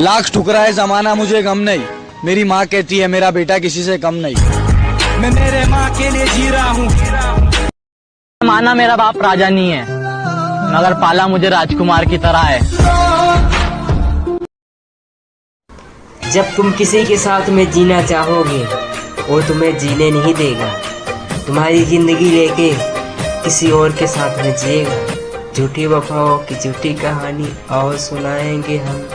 लाख ठुकरा है जमाना मुझे गम नहीं। मेरी माँ कहती है मेरा बेटा किसी से कम नहीं। मैं मेरे माँ के लिए जी रहा हूँ। माना मेरा बाप राजा नहीं है मगर पाला मुझे राजकुमार की तरह है। जब तुम किसी के साथ में जीना चाहोगे वो तुम्हें जीने नहीं देगा। तुम्हारी ज़िंदगी लेके किसी और के साथ में जिएगा। झूठी वफाओं की झूठी कहानी और सुनाएँगे हम।